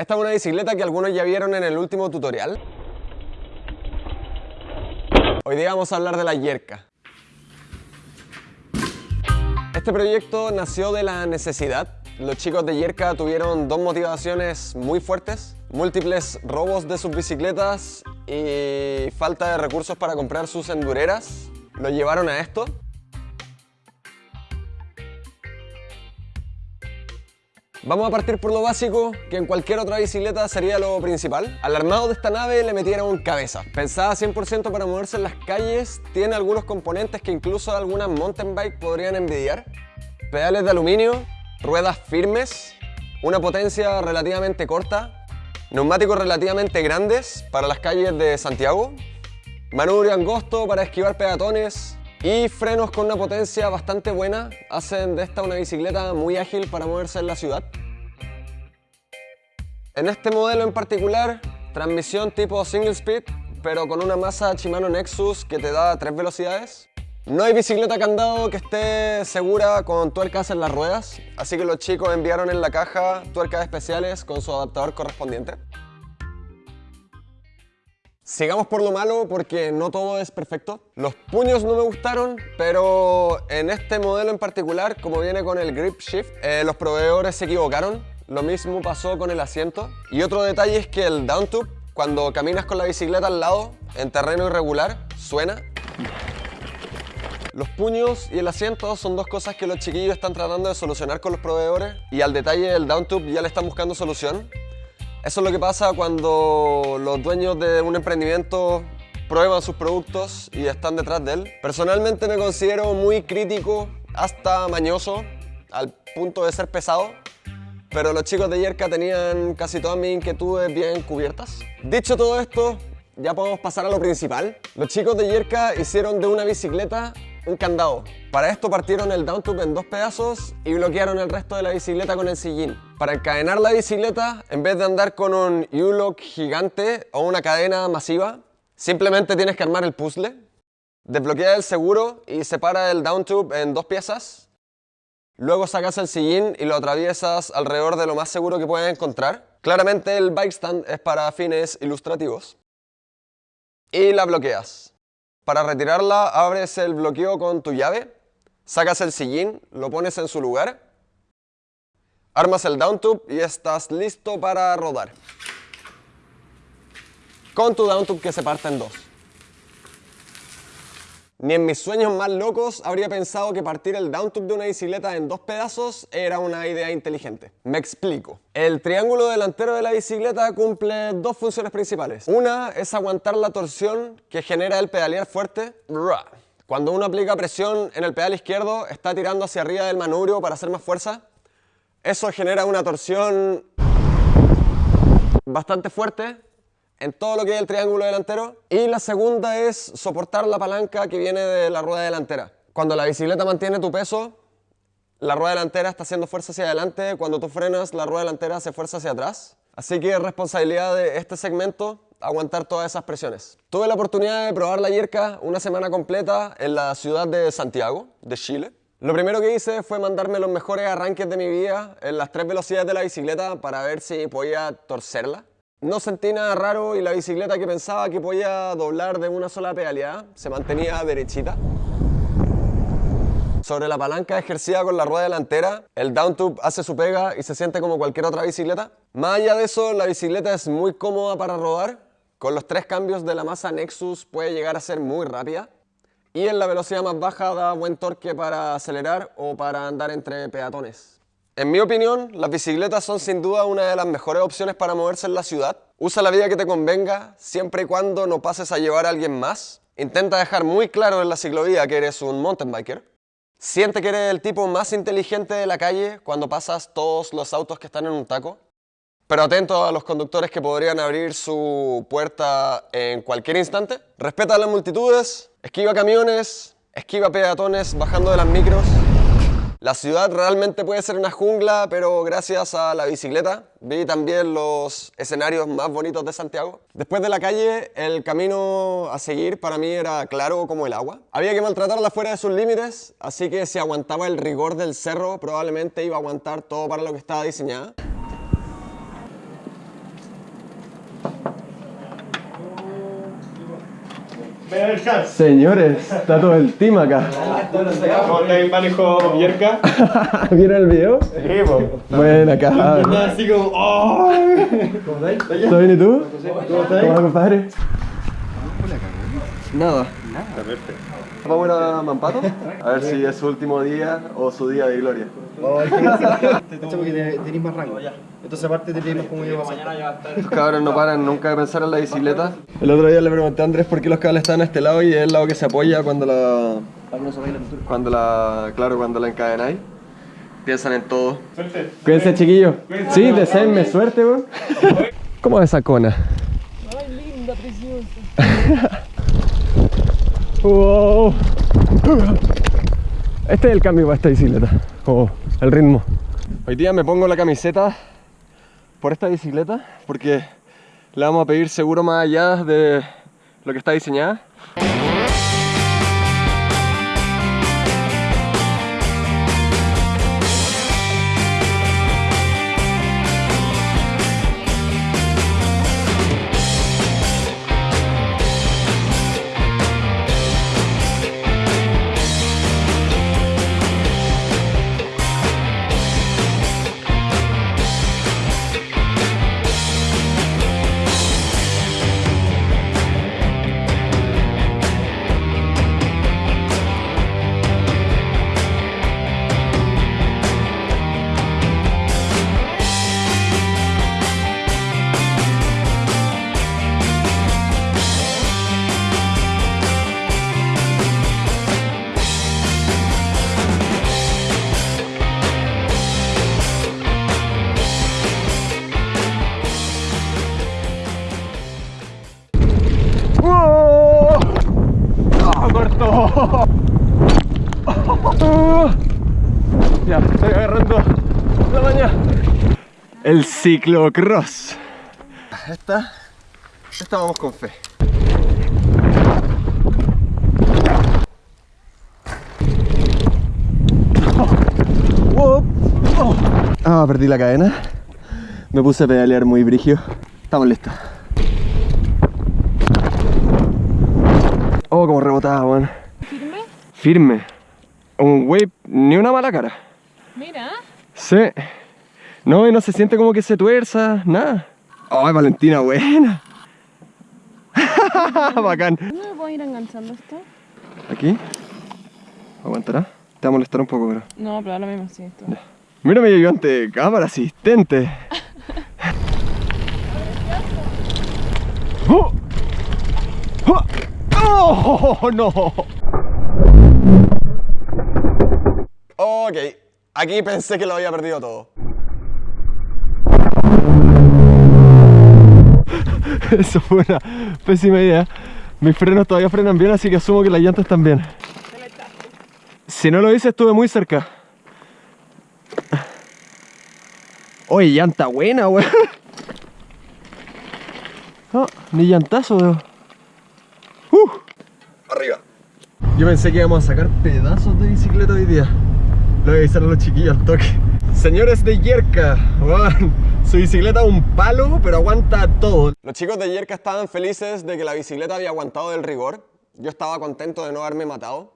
Esta es una bicicleta que algunos ya vieron en el último tutorial. Hoy día vamos a hablar de la Yerka. Este proyecto nació de la necesidad. Los chicos de Yerka tuvieron dos motivaciones muy fuertes. Múltiples robos de sus bicicletas y falta de recursos para comprar sus endureras. Lo llevaron a esto. Vamos a partir por lo básico, que en cualquier otra bicicleta sería lo principal. Al armado de esta nave le metieron cabeza. Pensada 100% para moverse en las calles, tiene algunos componentes que incluso algunas mountain bike podrían envidiar. Pedales de aluminio, ruedas firmes, una potencia relativamente corta, neumáticos relativamente grandes para las calles de Santiago, manubrio angosto para esquivar peatones, y frenos con una potencia bastante buena hacen de esta una bicicleta muy ágil para moverse en la ciudad. En este modelo en particular, transmisión tipo single speed, pero con una masa Shimano Nexus que te da tres velocidades. No hay bicicleta candado que esté segura con tuercas en las ruedas, así que los chicos enviaron en la caja tuercas especiales con su adaptador correspondiente. Sigamos por lo malo porque no todo es perfecto. Los puños no me gustaron, pero en este modelo en particular, como viene con el Grip Shift, eh, los proveedores se equivocaron. Lo mismo pasó con el asiento. Y otro detalle es que el down tube, cuando caminas con la bicicleta al lado, en terreno irregular, suena. Los puños y el asiento son dos cosas que los chiquillos están tratando de solucionar con los proveedores y al detalle del down tube ya le están buscando solución. Eso es lo que pasa cuando los dueños de un emprendimiento prueban sus productos y están detrás de él. Personalmente me considero muy crítico, hasta mañoso, al punto de ser pesado, pero los chicos de Yerka tenían casi todas mis inquietudes bien cubiertas. Dicho todo esto, ya podemos pasar a lo principal. Los chicos de Yerka hicieron de una bicicleta un candado. Para esto partieron el downtube en dos pedazos y bloquearon el resto de la bicicleta con el sillín. Para encadenar la bicicleta, en vez de andar con un U-lock gigante o una cadena masiva, simplemente tienes que armar el puzzle, desbloquea el seguro y separa el downtube en dos piezas. Luego sacas el sillín y lo atraviesas alrededor de lo más seguro que puedes encontrar. Claramente el bike stand es para fines ilustrativos. Y la bloqueas. Para retirarla abres el bloqueo con tu llave, sacas el sillín, lo pones en su lugar, armas el down tube y estás listo para rodar. Con tu down tube que se parte en dos. Ni en mis sueños más locos habría pensado que partir el downtube de una bicicleta en dos pedazos era una idea inteligente. Me explico. El triángulo delantero de la bicicleta cumple dos funciones principales. Una es aguantar la torsión que genera el pedalear fuerte. Cuando uno aplica presión en el pedal izquierdo, está tirando hacia arriba del manubrio para hacer más fuerza. Eso genera una torsión bastante fuerte en todo lo que es el triángulo delantero. Y la segunda es soportar la palanca que viene de la rueda delantera. Cuando la bicicleta mantiene tu peso, la rueda delantera está haciendo fuerza hacia adelante, cuando tú frenas, la rueda delantera hace fuerza hacia atrás. Así que es responsabilidad de este segmento aguantar todas esas presiones. Tuve la oportunidad de probar la Yerka una semana completa en la ciudad de Santiago, de Chile. Lo primero que hice fue mandarme los mejores arranques de mi vida en las tres velocidades de la bicicleta para ver si podía torcerla. No sentí nada raro y la bicicleta que pensaba que podía doblar de una sola pedaleada se mantenía derechita. Sobre la palanca ejercida con la rueda delantera, el downtube hace su pega y se siente como cualquier otra bicicleta. Más allá de eso, la bicicleta es muy cómoda para rodar. Con los tres cambios de la masa Nexus puede llegar a ser muy rápida. Y en la velocidad más baja da buen torque para acelerar o para andar entre peatones. En mi opinión, las bicicletas son sin duda una de las mejores opciones para moverse en la ciudad. Usa la vía que te convenga, siempre y cuando no pases a llevar a alguien más. Intenta dejar muy claro en la ciclovía que eres un mountain biker. Siente que eres el tipo más inteligente de la calle cuando pasas todos los autos que están en un taco. Pero atento a los conductores que podrían abrir su puerta en cualquier instante. Respeta a las multitudes, esquiva camiones, esquiva peatones bajando de las micros. La ciudad realmente puede ser una jungla, pero gracias a la bicicleta vi también los escenarios más bonitos de Santiago. Después de la calle, el camino a seguir para mí era claro como el agua. Había que maltratarla fuera de sus límites, así que si aguantaba el rigor del cerro, probablemente iba a aguantar todo para lo que estaba diseñada. Señores, está todo el team acá. ¿Cómo el manejo Vierca? ¿Vieron el video? Sí, po. Buena, cabrón. Así como, ¡oh! ¿Todo bien y tú? ¿Cómo estás, compadre? Nada. Está perfecto. ¿Vamos a ir a Mampato? A ver si es su último día o su día de gloria. Cacha porque te- tenés más rango. Entonces aparte te tenemos como yo Estos cabros no paran nunca de pensar en la bicicleta. El otro día le pregunté a Andrés por qué los cables están a este lado y es el lado que se apoya cuando la... Cuando la... Claro, cuando la encadenáis. Piensan en todo. Suerte. Cuídense, chiquillos. Sí, deseenme suerte, weón. ¿Cómo es esa cona? Ay, linda, preciosa. Este es el cambio para esta bicicleta, el ritmo. Hoy día me pongo la camiseta por esta bicicleta porque le vamos a pedir seguro más allá de lo que está diseñada. ¡Oh! Ya, estoy agarrando la mañana. El ciclocross. Esta, esta vamos con fe. Oh, oh. Ah, perdí la cadena. Me puse a pedalear muy brigio. Estamos listos. Oh, como rebotaba, weón. ¿Firme? Firme. Un wey, ni una mala cara. Mira. Sí. No, y no se siente como que se tuerza, nada. Ay, Valentina, buena. Bacán. ¿Dónde me puedo ir enganchando esto? ¿Aquí? ¿Aguantará? Te va a molestar un poco, pero... No, pero ahora mismo sí. Esto. Mira mi ayudante, cámara asistente. ¡Oh! ¡Oh! ¡Oh, no! Ok, aquí pensé que lo había perdido todo. Eso fue una pésima idea. Mis frenos todavía frenan bien, así que asumo que las llantas también. Si no lo hice, estuve muy cerca. Oye, llanta buena, weón. Oh, ni llantazo, weón. Uh, arriba. Yo pensé que íbamos a sacar pedazos de bicicleta hoy día. Voy a avisar a los chiquillos toque. Señores de Yerka, su bicicleta un palo, pero aguanta todo. Los chicos de Yerka estaban felices de que la bicicleta había aguantado del rigor. Yo estaba contento de no haberme matado.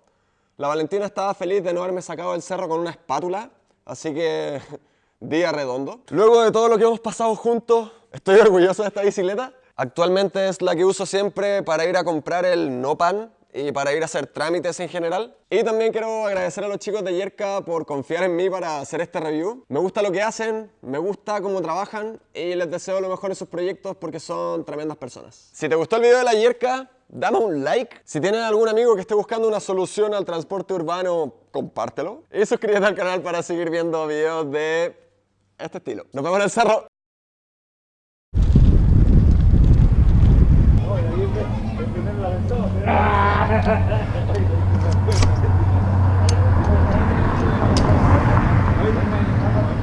La Valentina estaba feliz de no haberme sacado del cerro con una espátula, así que día redondo. Luego de todo lo que hemos pasado juntos, estoy orgulloso de esta bicicleta. Actualmente es la que uso siempre para ir a comprar el no pan y para ir a hacer trámites en general. Y también quiero agradecer a los chicos de Yerka por confiar en mí para hacer este review. Me gusta lo que hacen, me gusta cómo trabajan y les deseo lo mejor en sus proyectos porque son tremendas personas. Si te gustó el video de la Yerka, dame un like. Si tienes algún amigo que esté buscando una solución al transporte urbano, compártelo. Y suscríbete al canal para seguir viendo videos de este estilo. Nos vemos en el cerro.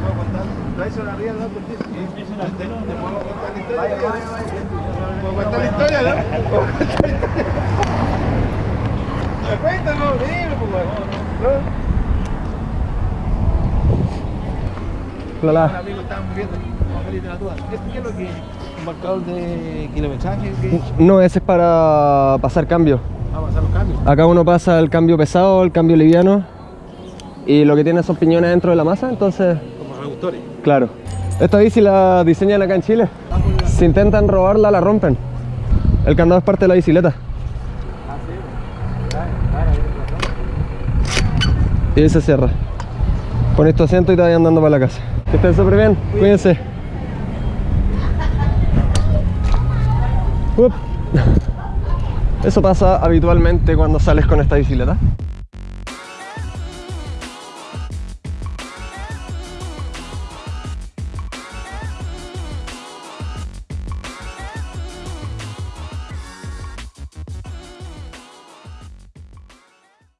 ¿Puedo contar la historia, no? ¿Puedo contar la historia? Dime, pues. Hola. Estaba viendo. ¿Este qué es lo que? ¿Un marcador de kilometraje? No, ese es para pasar cambio. Vamos a pasar los cambios. Acá uno pasa el cambio pesado, el cambio liviano y lo que tiene son piñones dentro de la masa, entonces, Como reductores. claro. Esta bici la diseñan acá en Chile. Si intentan robarla, la rompen. El candado es parte de la bicicleta. Y ahí se cierra. Pones tu asiento y te andando para la casa. Que estén súper bien, cuídense. Eso pasa habitualmente cuando sales con esta bicicleta.